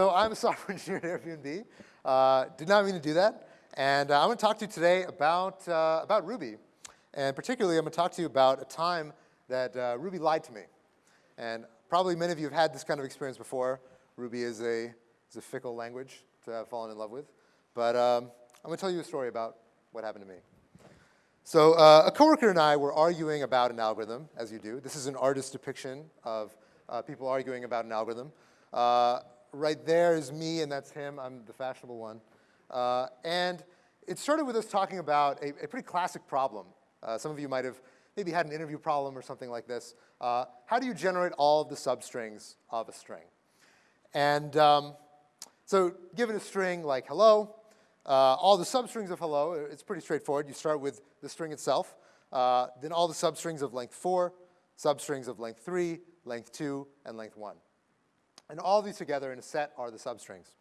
So I'm a software engineer at Airbnb. Uh, did not mean to do that. And uh, I'm to talk to you today about, uh, about Ruby. And particularly, I'm going to talk to you about a time that uh, Ruby lied to me. And probably many of you have had this kind of experience before. Ruby is a, is a fickle language to have fallen in love with. But um, I'm to tell you a story about what happened to me. So uh, a coworker and I were arguing about an algorithm, as you do. This is an artist's depiction of uh, people arguing about an algorithm. Right there is me, and that's him. I'm the fashionable one. Uh, and it started with us talking about a, a pretty classic problem. Uh, some of you might have maybe had an interview problem or something like this. Uh, how do you generate all of the substrings of a string? And um, so given a string like hello, uh, all the substrings of hello, it's pretty straightforward. You start with the string itself, uh, then all the substrings of length 4, substrings of length 3, length 2, and length 1. And all these together in a set are the substrings.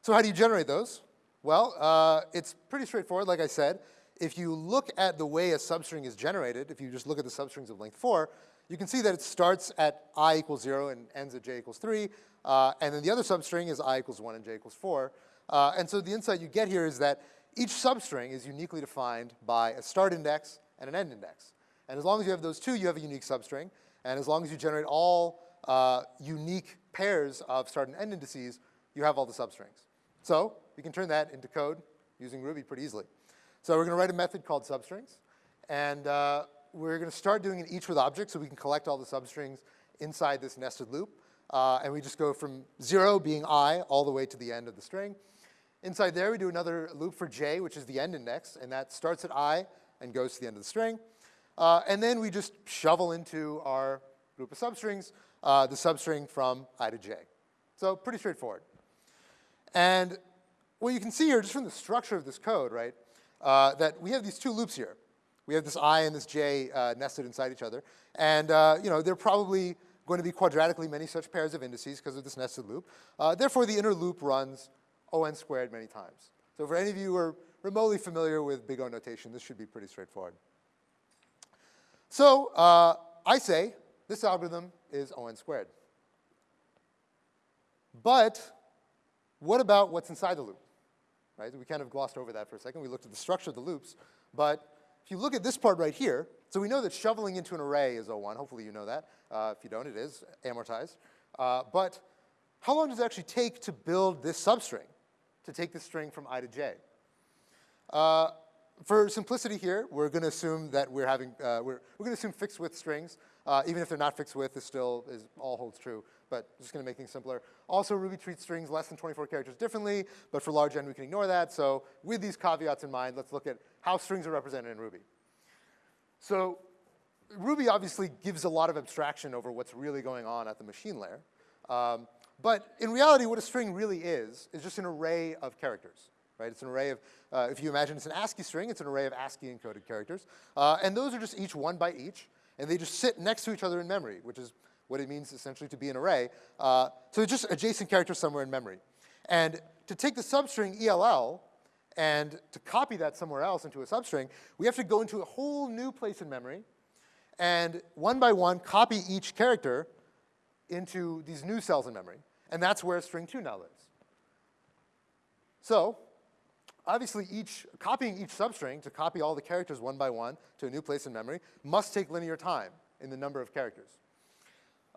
So how do you generate those? Well, uh, it's pretty straightforward, like I said. If you look at the way a substring is generated, if you just look at the substrings of length 4, you can see that it starts at i equals 0 and ends at j equals 3. Uh, and then the other substring is i equals 1 and j equals 4. Uh, and so the insight you get here is that each substring is uniquely defined by a start index and an end index. And as long as you have those two, you have a unique substring. And as long as you generate all uh, unique pairs of start and end indices, you have all the substrings. So we can turn that into code using Ruby pretty easily. So we're going to write a method called substrings. And uh, we're going to start doing it each with objects so we can collect all the substrings inside this nested loop. Uh, and we just go from 0 being i all the way to the end of the string. Inside there, we do another loop for j, which is the end index, and that starts at i and goes to the end of the string. Uh, and then we just shovel into our group of substrings uh, the substring from i to j. So pretty straightforward. And what you can see here, just from the structure of this code, right, uh, that we have these two loops here. We have this i and this j uh, nested inside each other. And uh, you know, they're probably going to be quadratically many such pairs of indices because of this nested loop. Uh, therefore, the inner loop runs O(n) squared many times. So for any of you who are remotely familiar with big O notation, this should be pretty straightforward. So I say this algorithm is O(n) squared. But what about what's inside the loop? Right? We kind of glossed over that for a second. We looked at the structure of the loops. But if you look at this part right here, so we know that shoveling into an array is O1. Hopefully you know that. Uh, if you don't, it is amortized. Uh, but how long does it actually take to build this substring, to take the string from i to j? Uh, for simplicity here, we're going to assume that we're having, uh, we're, we're going to assume fixed width strings. Uh, even if they're not fixed width, this still is all holds true, but just going to make things simpler. Also, Ruby treats strings less than 24 characters differently, but for large n, we can ignore that. So with these caveats in mind, let's look at how strings are represented in Ruby. So Ruby obviously gives a lot of abstraction over what's really going on at the machine layer. Um, but in reality, what a string really is, is just an array of characters, right? It's an array of, uh, if you imagine it's an ASCII string, it's an array of ASCII encoded characters. Uh, and those are just each one by each, and they just sit next to each other in memory, which is what it means essentially to be an array. Uh, so it's just adjacent characters somewhere in memory. And to take the substring ELL and to copy that somewhere else into a substring, we have to go into a whole new place in memory and one by one copy each character into these new cells in memory. And that's where string 2 now lives. So obviously each, copying each substring to copy all the characters one by one to a new place in memory must take linear time in the number of characters.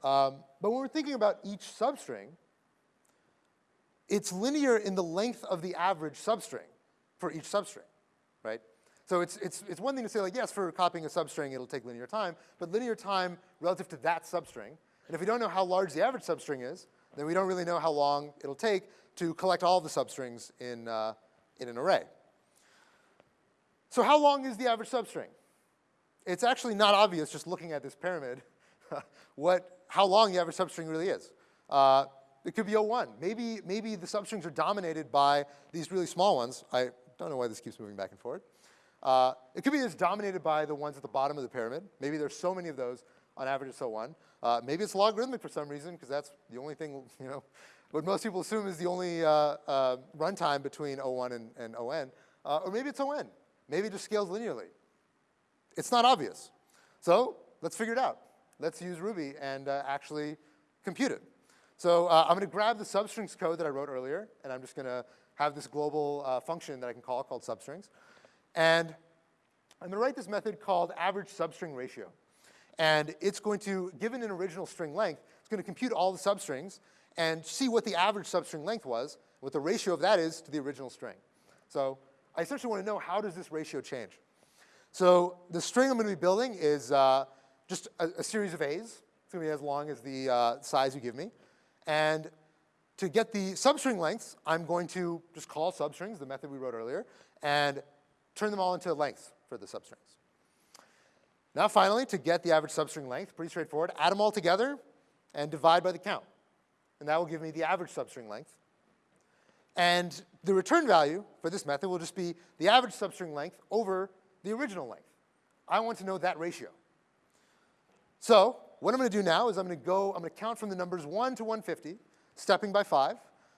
Um, but when we're thinking about each substring, it's linear in the length of the average substring for each substring, right? So it's, it's, it's one thing to say like, yes, for copying a substring, it'll take linear time, but linear time relative to that substring. And if we don't know how large the average substring is, then we don't really know how long it'll take to collect all the substrings in, uh, in an array. So how long is the average substring? It's actually not obvious just looking at this pyramid what, how long the average substring really is. Uh, it could be O1. Maybe, maybe the substrings are dominated by these really small ones. I don't know why this keeps moving back and forth. Uh, it could be it's dominated by the ones at the bottom of the pyramid. Maybe there's so many of those on average it's O1. Uh, maybe it's logarithmic for some reason because that's the only thing, you know, what most people assume is the only uh, uh, runtime between O1 and, and ON. Uh, or maybe it's ON. Maybe it just scales linearly. It's not obvious. So let's figure it out. Let's use Ruby and uh, actually compute it. So uh, I'm going to grab the substrings code that I wrote earlier, and I'm just going to have this global function that I can call called substrings. And I'm going to write this method called average substring ratio. And it's going to, given an original string length, it's going to compute all the substrings and see what the average substring length was, what the ratio of that is to the original string. So I essentially want to know how does this ratio change. So the string I'm going to be building is uh, just a, a, series of A's. It's going to be as long as the uh, size you give me. And to get the substring lengths, I'm going to just call substrings, the method we wrote earlier, and turn them all into lengths for the substrings. Now finally, to get the average substring length, pretty straightforward, add them all together and divide by the count. And that will give me the average substring length. And the return value for this method will just be the average substring length over the original length. I want to know that ratio. So what I'm going to do now is I'm going to go, I'm going to count from the numbers 1 to 150, stepping by 5.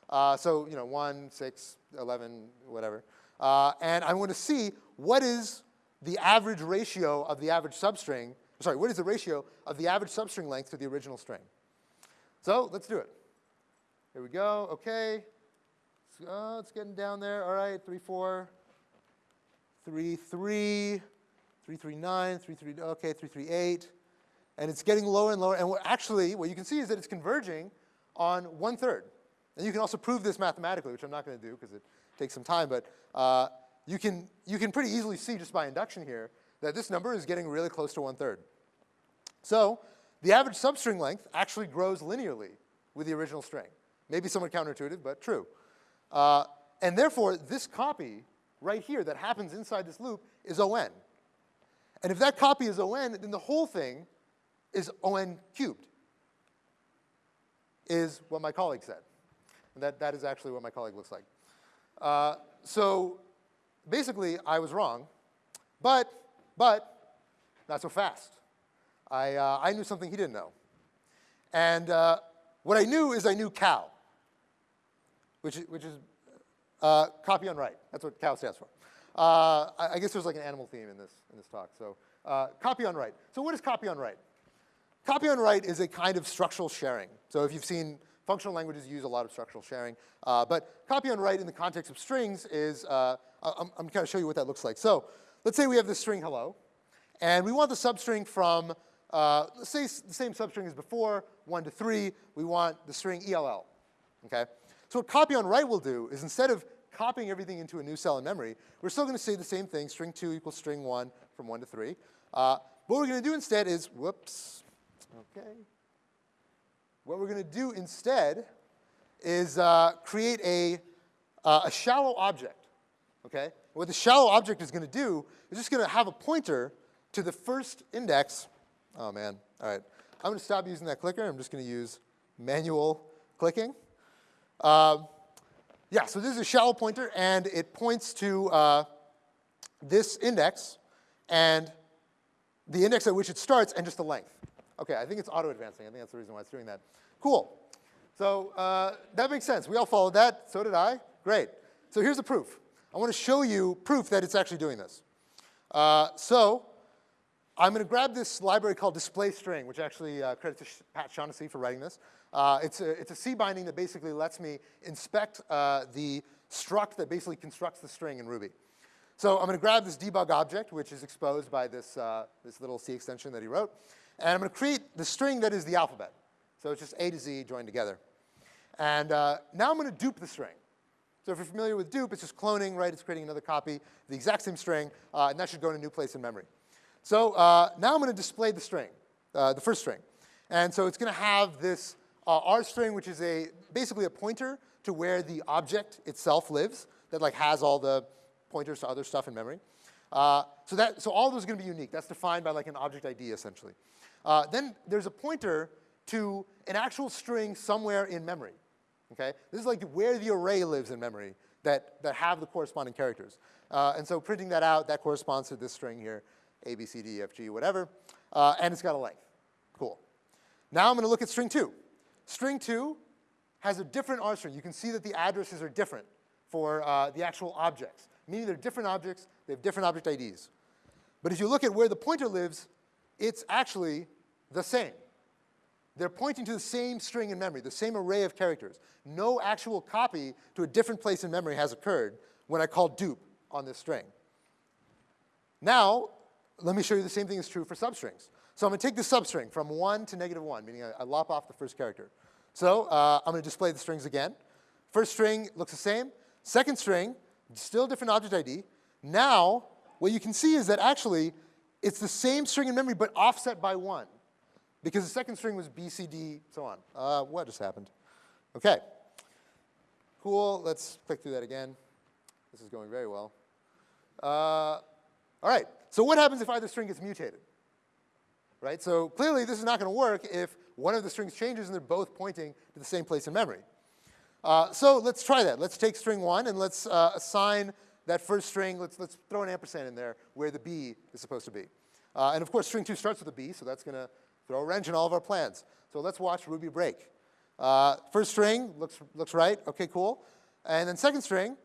Uh, so, you know, 1, 6, 11, whatever. Uh, and I want to see what is the average ratio of the average substring, sorry, what is the ratio of the average substring length to the original string? So let's do it. Here we go, okay. Oh, it's getting down there, all right, 3, 4, 3, 3, 3, 3, 9, 3, 3, okay, 3, 3, 8 and it's getting lower and lower. And what actually, what you can see is that it's converging on one third. And you can also prove this mathematically, which I'm not going to do because it takes some time, but uh, you, can, you can pretty easily see just by induction here that this number is getting really close to one third. So the average substring length actually grows linearly with the original string. Maybe somewhat counterintuitive, but true. Uh, and therefore, this copy right here that happens inside this loop is ON. And if that copy is ON, then the whole thing is ON cubed, is what my colleague said. And that, that is actually what my colleague looks like. Uh, so basically, I was wrong, but, but not so fast. I, uh, I knew something he didn't know. And uh, what I knew is I knew cow, which, which is uh, copy on write. That's what cow stands for. Uh, I, I, guess there's like an animal theme in this, in this talk. So uh, copy on write. So what is copy on write? Copy on write is a kind of structural sharing. So if you've seen functional languages use a lot of structural sharing. Uh, but copy on write in the context of strings is, uh, I'm, I'm to show you what that looks like. So let's say we have this string hello, and we want the substring from, uh, let's say the same substring as before, 1 to 3, we want the string ELL, okay? So what copy on write will do is instead of copying everything into a new cell in memory, we're still going to say the same thing, string 2 equals string 1 from 1 to 3. Uh, what we're going to do instead is, whoops, Okay. What we're going to do instead is uh, create a, uh, a shallow object. Okay? What the shallow object is going to do is just going to have a pointer to the first index. Oh man, all right. I'm going to stop using that clicker. I'm just going to use manual clicking. Um, yeah, so this is a shallow pointer, and it points to uh, this index, and the index at which it starts, and just the length. Okay, I think it's auto-advancing. I think that's the reason why it's doing that. Cool. So uh, that makes sense. We all followed that. So did I. Great. So here's the proof. I want to show you proof that it's actually doing this. Uh, so I'm going to grab this library called display string, which actually uh, credit to Pat Shaughnessy for writing this. Uh, it's, a, it's a C binding that basically lets me inspect uh, the struct that basically constructs the string in Ruby. So I'm going to grab this debug object, which is exposed by this, uh, this little C extension that he wrote. And I'm going to create the string that is the alphabet. So it's just A to Z joined together. And uh, now I'm going to dupe the string. So if you're familiar with dupe, it's just cloning, right? It's creating another copy the exact same string, uh, and that should go in a new place in memory. So uh, now I'm going to display the string, uh, the first string. And so it's going to have this uh, RString, which is a basically a pointer to where the object itself lives that like has all the pointers to other stuff in memory. Uh, so, that, so all those are going to be unique. That's defined by like an object ID, essentially. Uh, then there's a pointer to an actual string somewhere in memory. Okay? This is like where the array lives in memory that, that have the corresponding characters. Uh, and so printing that out, that corresponds to this string here, A, B, C, D, F, G, whatever. Uh, and it's got a length. Cool. Now I'm going to look at string 2. String 2 has a different RString. You can see that the addresses are different for uh, the actual objects, meaning they're different objects, they have different object IDs. But if you look at where the pointer lives, it's actually the same. they're pointing to the same string in memory, the same array of characters. No actual copy to a different place in memory has occurred when I call dupe on this string. Now, let me show you the same thing is true for substrings. So I'm going to take the substring from 1 to negative 1, meaning I, I lop off the first character. So uh, I'm going to display the strings again. First string looks the same. Second string, still different object ID. Now, what you can see is that actually it's the same string in memory, but offset by 1 because the second string was B, C, D, so on. Uh, what just happened? Okay. Cool. Let's click through that again. This is going very well. Uh, all right. So what happens if either string gets mutated? Right? So clearly this is not going to work if one of the strings changes and they're both pointing to the same place in memory. Uh, so let's try that. Let's take string 1 and let's uh, assign that first string. Let's, let's throw an ampersand in there where the B is supposed to be. Uh, and of course, string 2 starts with a B, so that's going to throw a wrench in all of our plans. So let's watch Ruby break. Uh, first string looks, looks right. OK, cool. And then second string,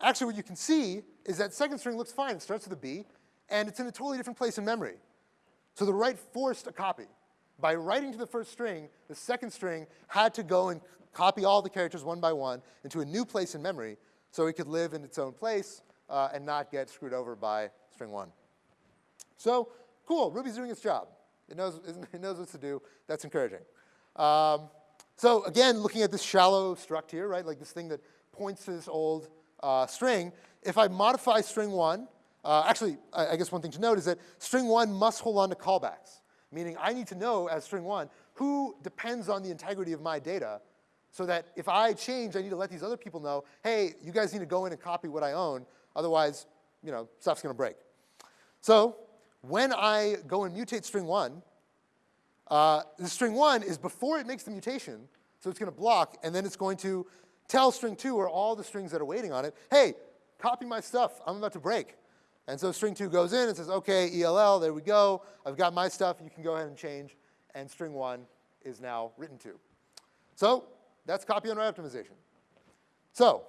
actually what you can see is that second string looks fine. It starts with a B, and it's in a totally different place in memory. So the write forced a copy. By writing to the first string, the second string had to go and copy all the characters one by one into a new place in memory so it could live in its own place uh, and not get screwed over by string one. So cool, Ruby's doing its job. It knows, it knows what to do. That's encouraging. Um, so again, looking at this shallow struct here, right, like this thing that points to this old uh, string, if I modify string one, uh, actually, I, I, guess one thing to note is that string one must hold on to callbacks, meaning I need to know as string one who depends on the integrity of my data so that if I change, I need to let these other people know, hey, you guys need to go in and copy what I own, otherwise, you know, stuff's gonna break. So when I go and mutate string one, uh, the string one is before it makes the mutation, so it's gonna block, and then it's going to tell string two or all the strings that are waiting on it, hey, copy my stuff, I'm about to break. And so string two goes in and says, okay, ELL, there we go, I've got my stuff, you can go ahead and change, and string one is now written to. So that's copy on write optimization. So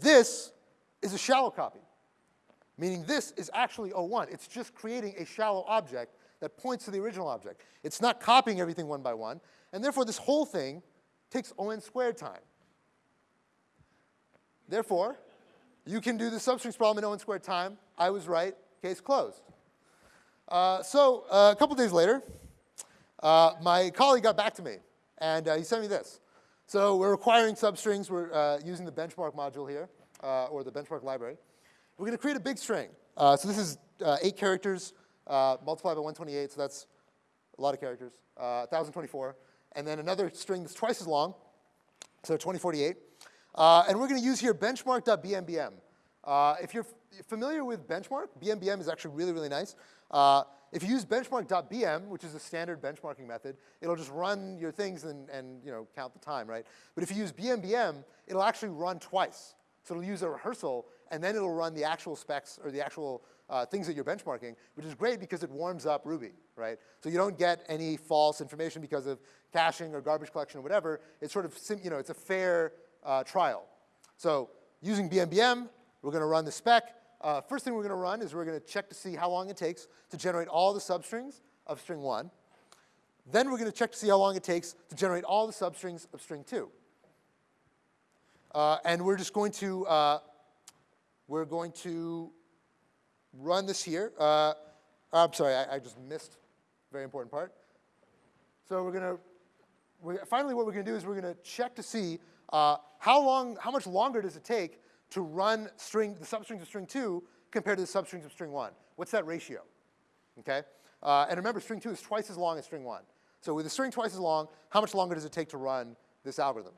this is a shallow copy meaning this is actually O1. It's just creating a shallow object that points to the original object. It's not copying everything one by one, and therefore this whole thing takes O(n) squared time. Therefore, you can do the substrings problem in O(n) squared time. I was right, case closed. Uh, so uh, a couple days later, uh, my colleague got back to me, and uh, he sent me this. So we're requiring substrings. We're uh, using the benchmark module here, uh, or the benchmark library. We're going to create a big string. So this is eight characters multiplied by 128, so that's a lot of characters, 1,024. Uh, and then another string that's twice as long, so 2048. Uh, and we're going to use here benchmark.bmbm. Uh, if you're familiar with benchmark, BMBM is actually really, really nice. if you use benchmark.bm, which is a standard benchmarking method, it'll just run your things and, and you know, count the time, right? But if you use BMBM, it'll actually run twice. So it'll use a rehearsal and then it'll run the actual specs or the actual uh, things that you're benchmarking, which is great because it warms up Ruby, right? So you don't get any false information because of caching or garbage collection or whatever. It's sort of, you know, it's a fair uh, trial. So using BMBM, we're going to run the spec. Uh, first thing we're going to run is we're going to check to see how long it takes to generate all the substrings of string one. Then we're going to check to see how long it takes to generate all the substrings of string two. Uh, and we're just going to uh, we're going to run this here. Uh, I'm sorry, I, I, just missed very important part. So we're going to, finally what we're going to do is we're going to check to see uh, how long, how much longer does it take to run string, the substrings of string two compared to the substrings of string one? What's that ratio? Okay? Uh, and remember, string two is twice as long as string one. So with a string twice as long, how much longer does it take to run this algorithm?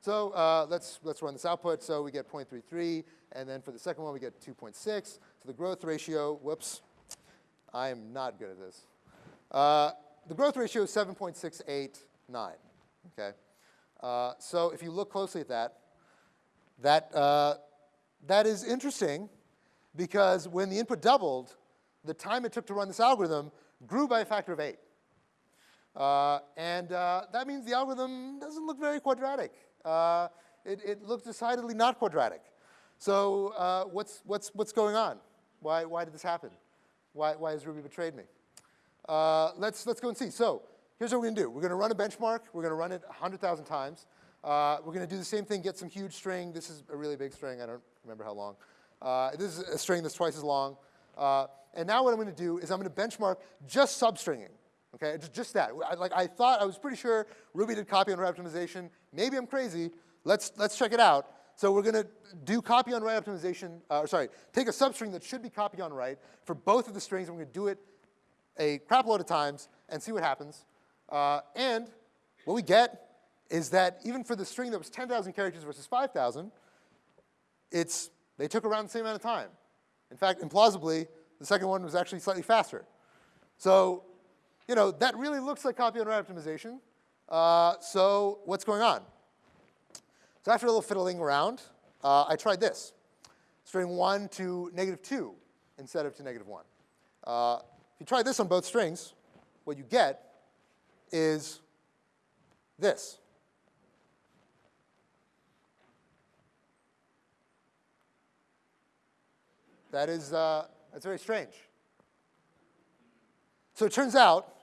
So uh, let's, let's run this output. So we get 0.33, and then for the second one, we get 2.6. So the growth ratio, whoops, I am not good at this. Uh, the growth ratio is 7.689, okay? Uh, so if you look closely at that, that, uh, that is interesting because when the input doubled, the time it took to run this algorithm grew by a factor of 8. Uh, and uh, that means the algorithm doesn't look very quadratic uh, it, it, looks decidedly not quadratic. So what's, what's, what's going on? Why, why did this happen? Why, why has Ruby betrayed me? Let's, let's go and see. So here's what we're to do. We're to run a benchmark. We're to run it 100,000 times. Uh, we're to do the same thing, get some huge string. This is a really big string. I don't remember how long. Uh, this is a string that's twice as long. Uh, and now what I'm to do is I'm to benchmark just substringing. Okay, just, that. I, like I thought, I was pretty sure Ruby did copy on write optimization. Maybe I'm crazy. Let's let's check it out. So we're to do copy on write optimization. Uh, sorry, take a substring that should be copy on write for both of the strings, and we're to do it a crap load of times and see what happens. Uh, and what we get is that even for the string that was 10,000 characters versus 5,000, it's they took around the same amount of time. In fact, implausibly, the second one was actually slightly faster. So, you know, that really looks like copy on write optimization. Uh, so what's going on? So after a little fiddling around, uh, I tried this. String 1 to negative 2 instead of to negative 1. Uh, if you try this on both strings, what you get is this. That is, uh, that's very strange. So it turns out,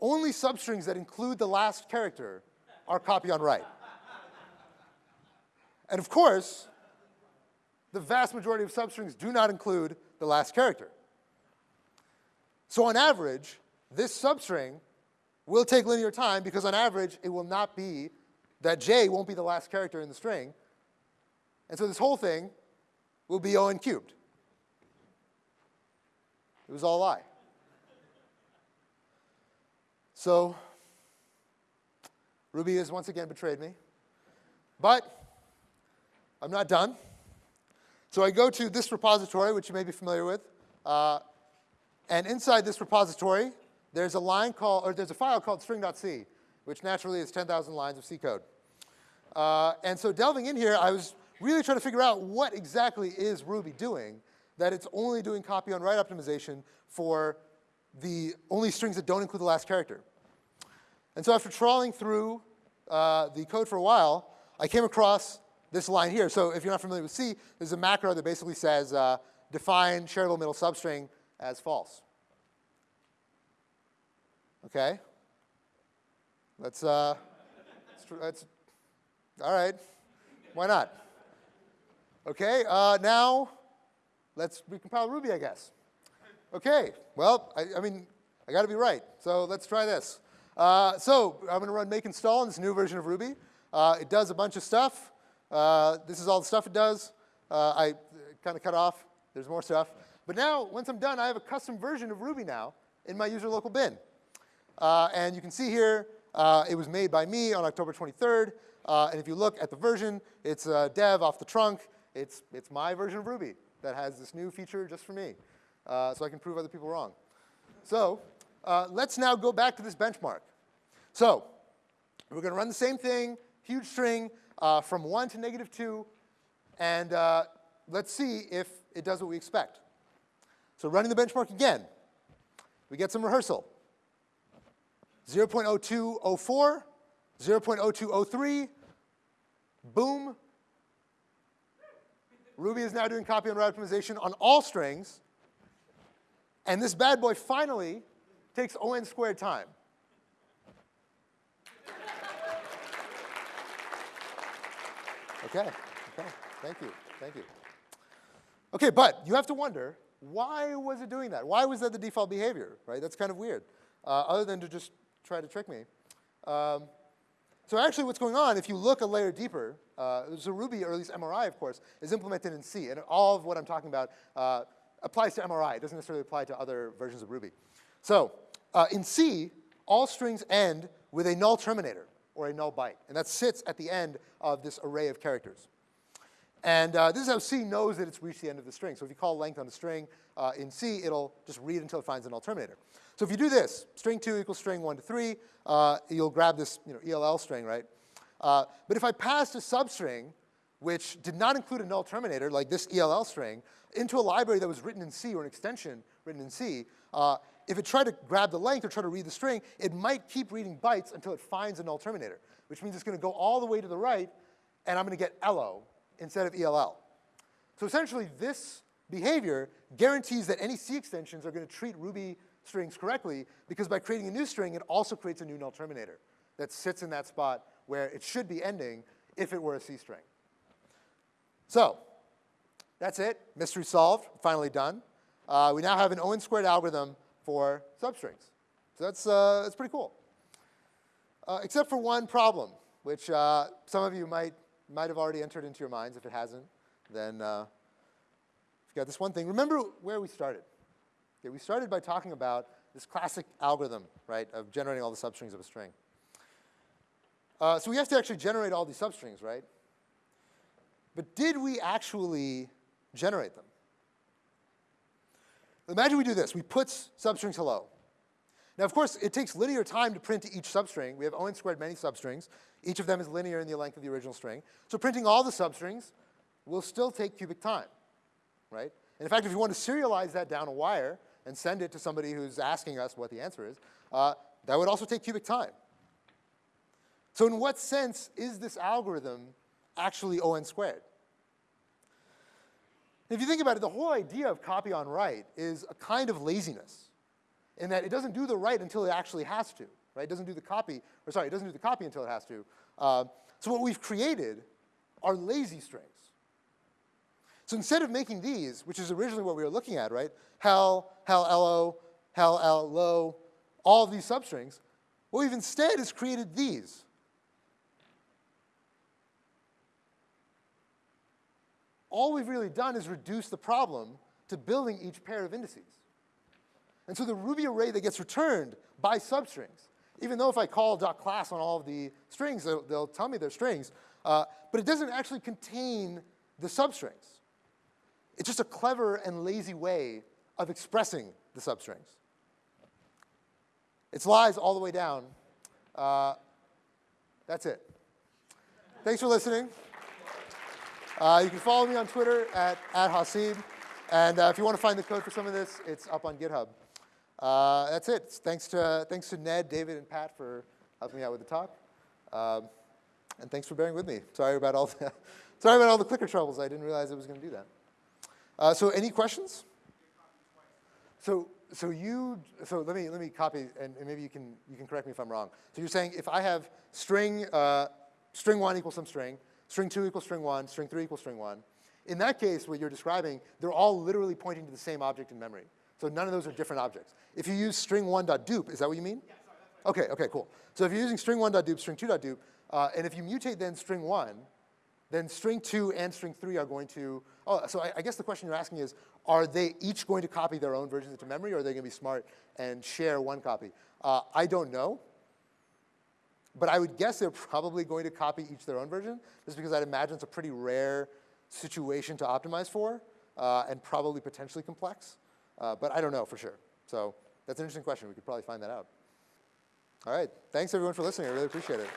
only substrings that include the last character are copy on write. and of course, the vast majority of substrings do not include the last character. So on average, this substring will take linear time because on average, it will not be, that j won't be the last character in the string. And so this whole thing will be O n cubed. It was all a lie. So Ruby has once again betrayed me. But I'm not done. So I go to this repository, which you may be familiar with. Uh, and inside this repository, there's a line called, or there's a file called string.c, which naturally is 10,000 lines of C code. Uh, and so delving in here, I was really trying to figure out what exactly is Ruby doing that it's only doing copy on write optimization for the only strings that don't include the last character. And so after trawling through uh, the code for a while, I came across this line here. So if you're not familiar with C, there's a macro that basically says uh, define shareable middle substring as false. Okay? Let's, uh, let's, all right. Why not? Okay, uh, now let's recompile Ruby, I guess. Okay, well, I, I mean, I got to be right. So let's try this. Uh, so I'm going to run make install in this new version of Ruby. Uh, it does a bunch of stuff. Uh, this is all the stuff it does. Uh, I kind of cut off. There's more stuff. But now, once I'm done, I have a custom version of Ruby now in my user local bin. Uh, and you can see here, uh, it was made by me on October 23rd. and if you look at the version, it's dev off the trunk. It's, it's my version of Ruby that has this new feature just for me, uh, so I can prove other people wrong. So uh, let's now go back to this benchmark. So we're going to run the same thing, huge string, uh, from 1 to negative 2, and uh, let's see if it does what we expect. So running the benchmark again, we get some rehearsal. 0.0204, 0.0203, boom, Ruby is now doing copy on write optimization on all strings. And this bad boy finally takes O n squared time. Okay, okay, thank you, thank you. Okay, but you have to wonder, why was it doing that? Why was that the default behavior, right? That's kind of weird, uh, other than to just try to trick me. Um, so actually what's going on, if you look a layer deeper, uh, so Ruby, or at least MRI, of course, is implemented in C. And all of what I'm talking about uh, applies to MRI. It doesn't necessarily apply to other versions of Ruby. So uh, in C, all strings end with a null terminator, or a null byte. And that sits at the end of this array of characters. And uh, this is how C knows that it's reached the end of the string. So if you call length on a string uh, in C, it'll just read until it finds a null terminator. So if you do this, string 2 equals string 1 to 3, uh, you'll grab this you know, ELL string, right? Uh, but if I passed a substring which did not include a null terminator, like this ELL string, into a library that was written in C or an extension written in C, uh, if it tried to grab the length or try to read the string, it might keep reading bytes until it finds a null terminator, which means it's going to go all the way to the right, and I'm going to get LO instead of ELL. So essentially, this behavior guarantees that any C extensions are going to treat Ruby strings correctly because by creating a new string, it also creates a new null terminator that sits in that spot where it should be ending if it were a C string. So that's it. Mystery solved. Finally done. Uh, we now have an O squared algorithm for substrings. So that's, uh, that's pretty cool. Uh, except for one problem, which uh, some of you might, might have already entered into your minds. If it hasn't, then uh, you've got this one thing. Remember where we started. Okay, we started by talking about this classic algorithm, right, of generating all the substrings of a string. Uh, so we have to actually generate all these substrings, right? But did we actually generate them? Imagine we do this. We put substrings hello. Now, of course, it takes linear time to print to each substring. We have O squared many substrings. Each of them is linear in the length of the original string. So printing all the substrings will still take cubic time, right? And in fact, if you want to serialize that down a wire and send it to somebody who's asking us what the answer is, uh, that would also take cubic time. So in what sense is this algorithm actually O squared? If you think about it, the whole idea of copy on write is a kind of laziness in that it doesn't do the write until it actually has to, right? It doesn't do the copy, or sorry, it doesn't do the copy until it has to. Uh, so what we've created are lazy strings. So instead of making these, which is originally what we were looking at, right? Hel, hel, lo, hel, l, lo, all of these substrings, what we've instead is created these. All we've really done is reduce the problem to building each pair of indices. And so the Ruby array that gets returned by substrings, even though if I call .class on all of the strings, they'll, they'll tell me they're strings, uh, but it doesn't actually contain the substrings. It's just a clever and lazy way of expressing the substrings. It's lies all the way down. Uh, that's it. Thanks for listening. Uh, you can follow me on Twitter at, at Haseeb. And uh, if you want to find the code for some of this, it's up on GitHub. Uh, that's it. Thanks to, thanks to Ned, David, and Pat for helping me out with the talk. Um, and thanks for bearing with me. Sorry about all the, sorry about all the clicker troubles. I didn't realize I was going to do that. Uh, so any questions? So, so you, so let me, let me copy, and, and, maybe you can, you can correct me if I'm wrong. So you're saying if I have string, uh, string one equals some string, string two equals string one, string three equals string one, in that case, what you're describing, they're all literally pointing to the same object in memory. So none of those are different objects. If you use string1.dup, is that what you mean? Yeah, sorry, okay, okay, cool. So if you're using string1.dup, string2.dup, uh, and if you mutate then string1, then string 2 and string 3 are going to, oh, so I, I, guess the question you're asking is, are they each going to copy their own versions into memory, or are they going to be smart and share one copy? Uh, I don't know, but I would guess they're probably going to copy each their own version, just because I'd imagine it's a pretty rare situation to optimize for, uh, and probably potentially complex. Uh, but I don't know for sure. So that's an interesting question. We could probably find that out. All right. Thanks, everyone, for listening. I really appreciate it.